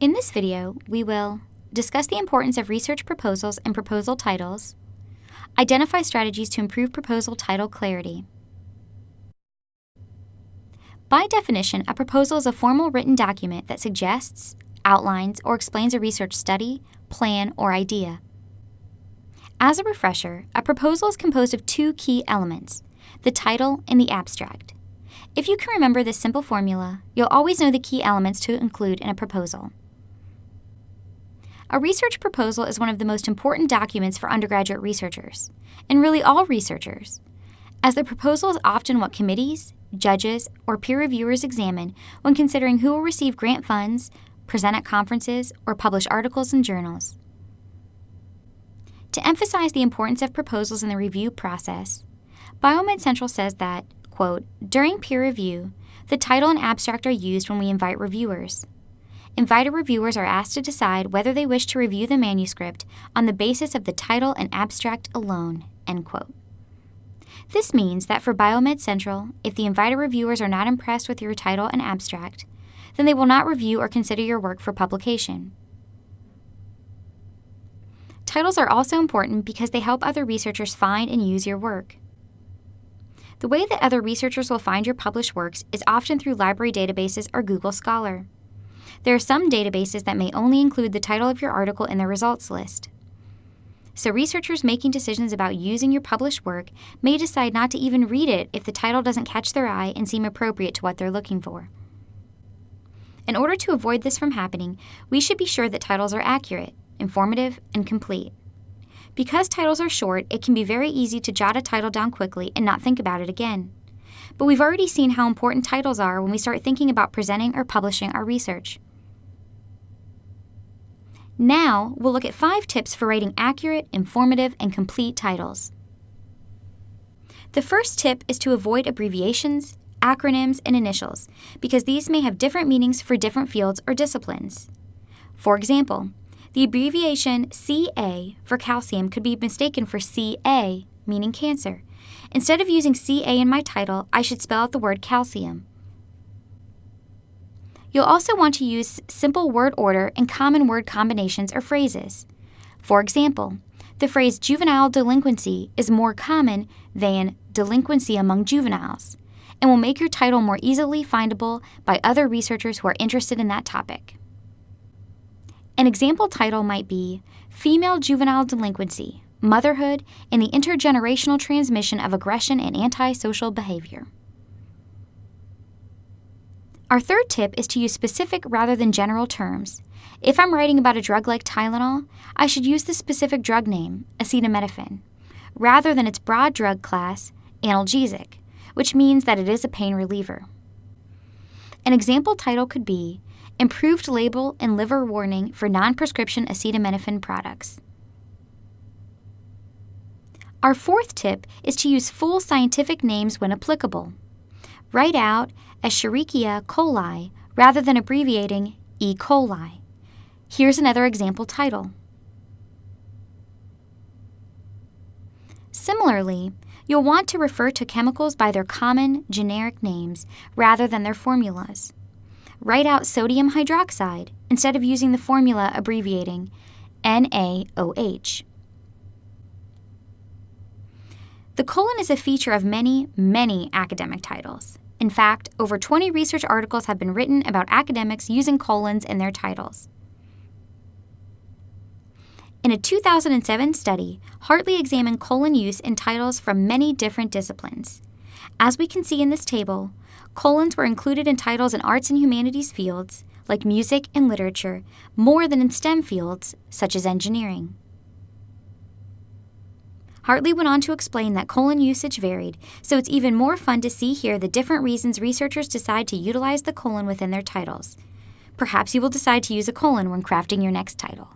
In this video, we will discuss the importance of research proposals and proposal titles, identify strategies to improve proposal title clarity. By definition, a proposal is a formal written document that suggests, outlines, or explains a research study, plan, or idea. As a refresher, a proposal is composed of two key elements, the title and the abstract. If you can remember this simple formula, you'll always know the key elements to include in a proposal. A research proposal is one of the most important documents for undergraduate researchers, and really all researchers, as the proposal is often what committees, judges, or peer reviewers examine when considering who will receive grant funds, present at conferences, or publish articles in journals. To emphasize the importance of proposals in the review process, Biomed Central says that, quote, during peer review, the title and abstract are used when we invite reviewers. Invited reviewers are asked to decide whether they wish to review the manuscript on the basis of the title and abstract alone. End quote. This means that for Biomed Central, if the invited reviewers are not impressed with your title and abstract, then they will not review or consider your work for publication. Titles are also important because they help other researchers find and use your work. The way that other researchers will find your published works is often through library databases or Google Scholar. There are some databases that may only include the title of your article in the results list. So researchers making decisions about using your published work may decide not to even read it if the title doesn't catch their eye and seem appropriate to what they're looking for. In order to avoid this from happening, we should be sure that titles are accurate, informative, and complete. Because titles are short, it can be very easy to jot a title down quickly and not think about it again. But we've already seen how important titles are when we start thinking about presenting or publishing our research. Now, we'll look at five tips for writing accurate, informative, and complete titles. The first tip is to avoid abbreviations, acronyms, and initials, because these may have different meanings for different fields or disciplines. For example, the abbreviation CA for calcium could be mistaken for CA, meaning cancer. Instead of using CA in my title, I should spell out the word calcium. You'll also want to use simple word order and common word combinations or phrases. For example, the phrase juvenile delinquency is more common than delinquency among juveniles and will make your title more easily findable by other researchers who are interested in that topic. An example title might be Female Juvenile Delinquency Motherhood and the Intergenerational Transmission of Aggression and Antisocial Behavior. Our third tip is to use specific rather than general terms. If I'm writing about a drug like Tylenol, I should use the specific drug name, acetaminophen, rather than its broad drug class, analgesic, which means that it is a pain reliever. An example title could be Improved Label and Liver Warning for Non Prescription Acetaminophen Products. Our fourth tip is to use full scientific names when applicable. Write out Escherichia coli rather than abbreviating E. coli. Here's another example title. Similarly, you'll want to refer to chemicals by their common, generic names rather than their formulas. Write out sodium hydroxide instead of using the formula abbreviating NaOH. The colon is a feature of many, many academic titles. In fact, over 20 research articles have been written about academics using colons in their titles. In a 2007 study, Hartley examined colon use in titles from many different disciplines. As we can see in this table, colons were included in titles in arts and humanities fields, like music and literature, more than in STEM fields, such as engineering. Hartley went on to explain that colon usage varied, so it's even more fun to see here the different reasons researchers decide to utilize the colon within their titles. Perhaps you will decide to use a colon when crafting your next title.